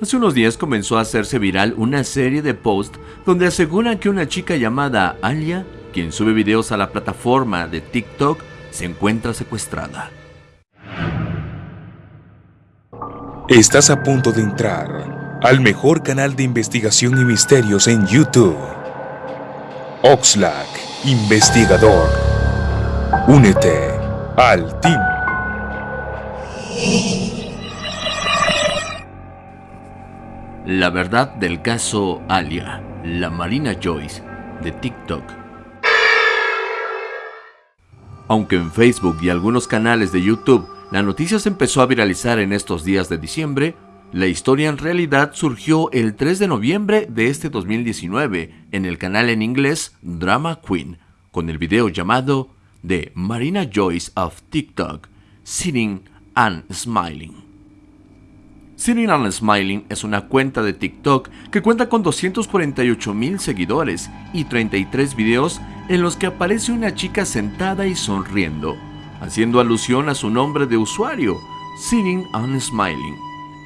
Hace unos días comenzó a hacerse viral una serie de posts donde aseguran que una chica llamada Alia, quien sube videos a la plataforma de TikTok, se encuentra secuestrada. Estás a punto de entrar al mejor canal de investigación y misterios en YouTube. Oxlack, investigador. Únete al team. La verdad del caso Alia, la Marina Joyce, de TikTok. Aunque en Facebook y algunos canales de YouTube la noticia se empezó a viralizar en estos días de diciembre, la historia en realidad surgió el 3 de noviembre de este 2019 en el canal en inglés Drama Queen, con el video llamado The Marina Joyce of TikTok, Sitting and Smiling. Sitting and Smiling es una cuenta de TikTok que cuenta con 248 mil seguidores y 33 videos en los que aparece una chica sentada y sonriendo, haciendo alusión a su nombre de usuario, Sitting and Smiling.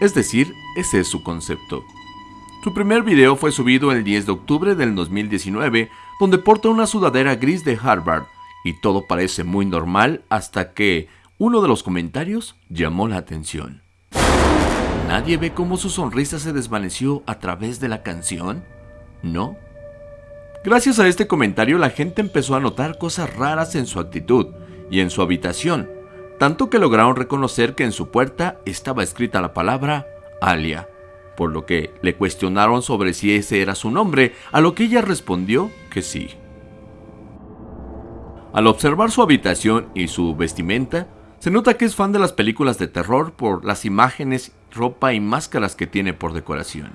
Es decir, ese es su concepto. Su primer video fue subido el 10 de octubre del 2019, donde porta una sudadera gris de Harvard, y todo parece muy normal hasta que uno de los comentarios llamó la atención. ¿Nadie ve cómo su sonrisa se desvaneció a través de la canción? ¿No? Gracias a este comentario la gente empezó a notar cosas raras en su actitud y en su habitación, tanto que lograron reconocer que en su puerta estaba escrita la palabra Alia, por lo que le cuestionaron sobre si ese era su nombre, a lo que ella respondió que sí. Al observar su habitación y su vestimenta, se nota que es fan de las películas de terror por las imágenes, ropa y máscaras que tiene por decoración.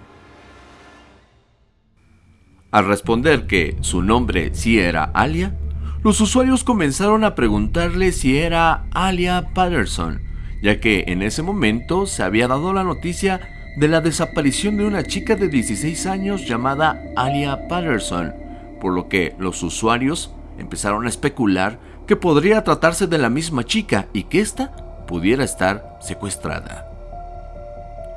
Al responder que su nombre sí era Alia, los usuarios comenzaron a preguntarle si era Alia Patterson, ya que en ese momento se había dado la noticia de la desaparición de una chica de 16 años llamada Alia Patterson, por lo que los usuarios empezaron a especular que podría tratarse de la misma chica y que ésta pudiera estar secuestrada.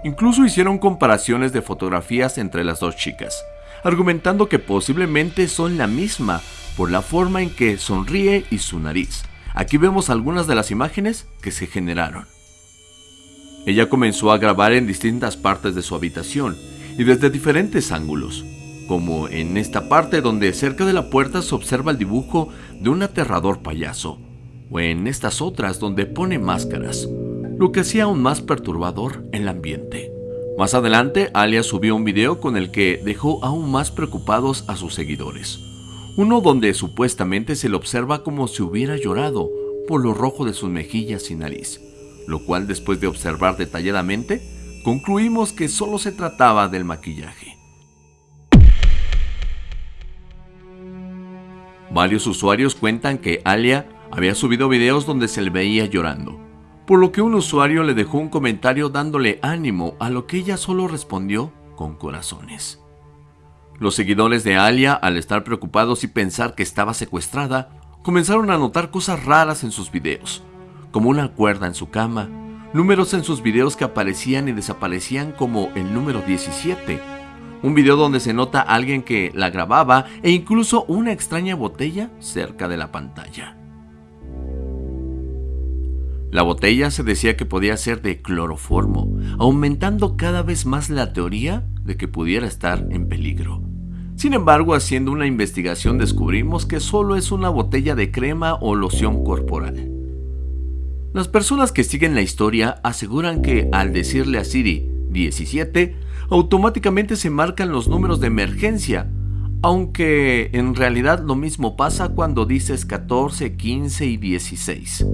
Incluso hicieron comparaciones de fotografías entre las dos chicas, argumentando que posiblemente son la misma por la forma en que sonríe y su nariz. Aquí vemos algunas de las imágenes que se generaron. Ella comenzó a grabar en distintas partes de su habitación y desde diferentes ángulos, como en esta parte donde cerca de la puerta se observa el dibujo de un aterrador payaso, o en estas otras donde pone máscaras, lo que hacía aún más perturbador el ambiente. Más adelante, Alia subió un video con el que dejó aún más preocupados a sus seguidores. Uno donde supuestamente se le observa como si hubiera llorado por lo rojo de sus mejillas y nariz, lo cual después de observar detalladamente, concluimos que solo se trataba del maquillaje. Varios usuarios cuentan que Alia había subido videos donde se le veía llorando, por lo que un usuario le dejó un comentario dándole ánimo a lo que ella solo respondió con corazones. Los seguidores de Alia, al estar preocupados y pensar que estaba secuestrada, comenzaron a notar cosas raras en sus videos, como una cuerda en su cama, números en sus videos que aparecían y desaparecían como el número 17, un video donde se nota a alguien que la grababa e incluso una extraña botella cerca de la pantalla. La botella se decía que podía ser de cloroformo, aumentando cada vez más la teoría de que pudiera estar en peligro. Sin embargo, haciendo una investigación descubrimos que solo es una botella de crema o loción corporal. Las personas que siguen la historia aseguran que al decirle a Siri 17, automáticamente se marcan los números de emergencia, aunque en realidad lo mismo pasa cuando dices 14, 15 y 16.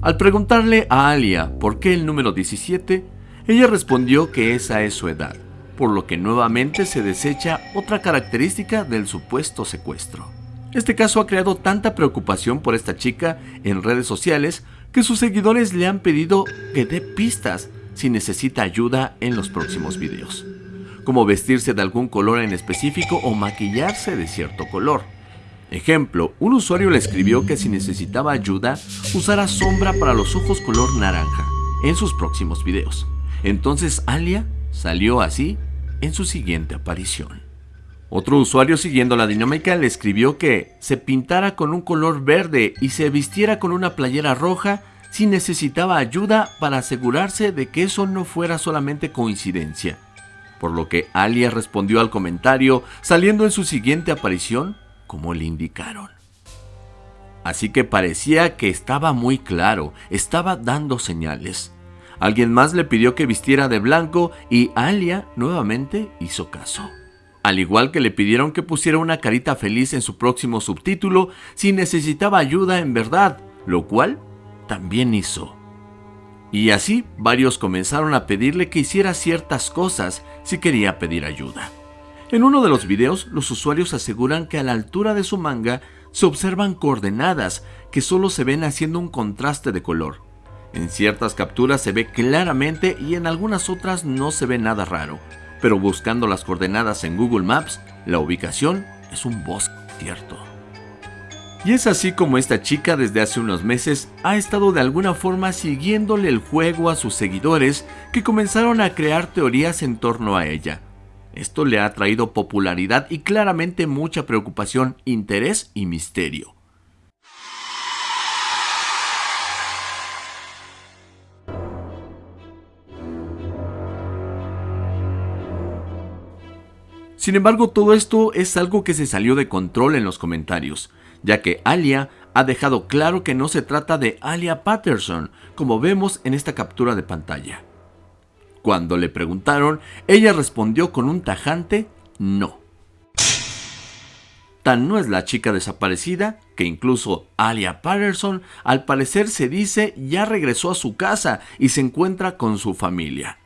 Al preguntarle a Alia por qué el número 17, ella respondió que esa es su edad, por lo que nuevamente se desecha otra característica del supuesto secuestro. Este caso ha creado tanta preocupación por esta chica en redes sociales que sus seguidores le han pedido que dé pistas si necesita ayuda en los próximos videos, como vestirse de algún color en específico o maquillarse de cierto color. Ejemplo, un usuario le escribió que si necesitaba ayuda, usara sombra para los ojos color naranja en sus próximos videos. Entonces Alia salió así en su siguiente aparición. Otro usuario siguiendo la dinámica le escribió que se pintara con un color verde y se vistiera con una playera roja si necesitaba ayuda para asegurarse de que eso no fuera solamente coincidencia. Por lo que Alia respondió al comentario saliendo en su siguiente aparición como le indicaron. Así que parecía que estaba muy claro, estaba dando señales. Alguien más le pidió que vistiera de blanco y Alia nuevamente hizo caso. Al igual que le pidieron que pusiera una carita feliz en su próximo subtítulo si necesitaba ayuda en verdad, lo cual también hizo. Y así varios comenzaron a pedirle que hiciera ciertas cosas si quería pedir ayuda. En uno de los videos, los usuarios aseguran que a la altura de su manga se observan coordenadas que solo se ven haciendo un contraste de color. En ciertas capturas se ve claramente y en algunas otras no se ve nada raro, pero buscando las coordenadas en Google Maps, la ubicación es un bosque cierto. Y es así como esta chica desde hace unos meses ha estado de alguna forma siguiéndole el juego a sus seguidores que comenzaron a crear teorías en torno a ella. Esto le ha traído popularidad y claramente mucha preocupación, interés y misterio. Sin embargo, todo esto es algo que se salió de control en los comentarios, ya que Alia ha dejado claro que no se trata de Alia Patterson, como vemos en esta captura de pantalla. Cuando le preguntaron, ella respondió con un tajante no. Tan no es la chica desaparecida que incluso Alia Patterson al parecer se dice ya regresó a su casa y se encuentra con su familia.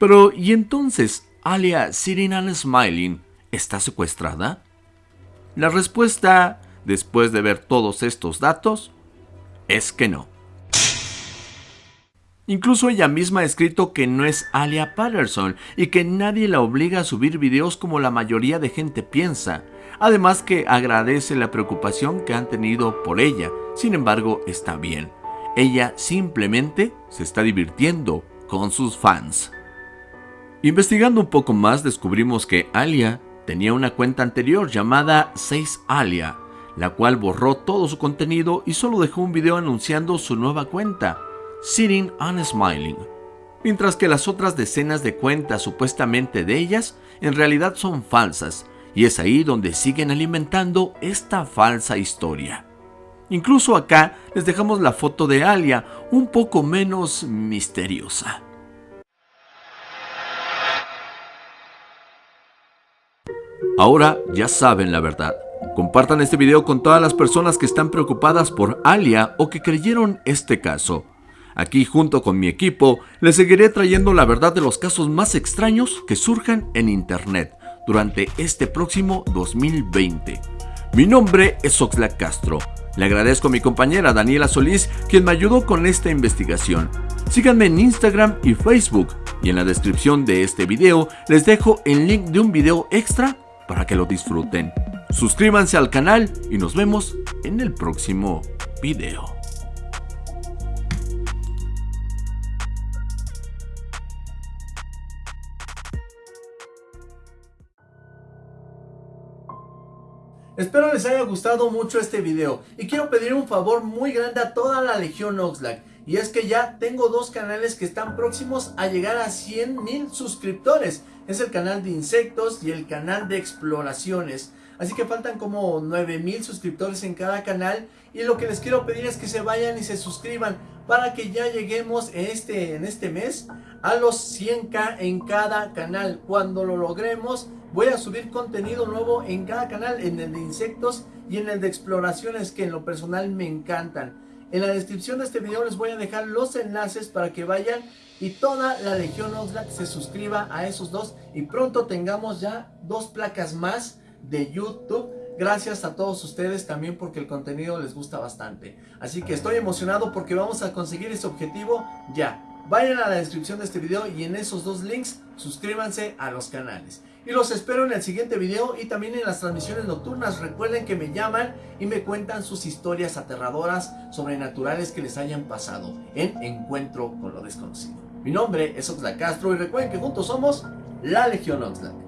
Pero ¿y entonces Alia Sitting and Smiling está secuestrada? La respuesta, después de ver todos estos datos, es que no. Incluso ella misma ha escrito que no es Alia Patterson y que nadie la obliga a subir videos como la mayoría de gente piensa. Además que agradece la preocupación que han tenido por ella, sin embargo está bien. Ella simplemente se está divirtiendo con sus fans. Investigando un poco más descubrimos que Alia tenía una cuenta anterior llamada 6 Alia, la cual borró todo su contenido y solo dejó un video anunciando su nueva cuenta. Sitting and Smiling, mientras que las otras decenas de cuentas supuestamente de ellas en realidad son falsas, y es ahí donde siguen alimentando esta falsa historia. Incluso acá les dejamos la foto de Alia un poco menos misteriosa. Ahora ya saben la verdad. Compartan este video con todas las personas que están preocupadas por Alia o que creyeron este caso. Aquí junto con mi equipo les seguiré trayendo la verdad de los casos más extraños que surjan en Internet durante este próximo 2020. Mi nombre es Oxlack Castro. Le agradezco a mi compañera Daniela Solís quien me ayudó con esta investigación. Síganme en Instagram y Facebook y en la descripción de este video les dejo el link de un video extra para que lo disfruten. Suscríbanse al canal y nos vemos en el próximo video. Espero les haya gustado mucho este video y quiero pedir un favor muy grande a toda la Legión Oxlack y es que ya tengo dos canales que están próximos a llegar a 100 mil suscriptores. Es el canal de insectos y el canal de exploraciones. Así que faltan como 9 mil suscriptores en cada canal y lo que les quiero pedir es que se vayan y se suscriban para que ya lleguemos este, en este mes a los 100k en cada canal. Cuando lo logremos voy a subir contenido nuevo en cada canal, en el de insectos y en el de exploraciones que en lo personal me encantan. En la descripción de este video les voy a dejar los enlaces para que vayan y toda la Legión Oxlack se suscriba a esos dos y pronto tengamos ya dos placas más de YouTube. Gracias a todos ustedes también porque el contenido les gusta bastante. Así que estoy emocionado porque vamos a conseguir ese objetivo ya. Vayan a la descripción de este video y en esos dos links suscríbanse a los canales. Y los espero en el siguiente video y también en las transmisiones nocturnas. Recuerden que me llaman y me cuentan sus historias aterradoras, sobrenaturales que les hayan pasado en Encuentro con lo Desconocido. Mi nombre es Oxlack Castro y recuerden que juntos somos la Legión Oxlack.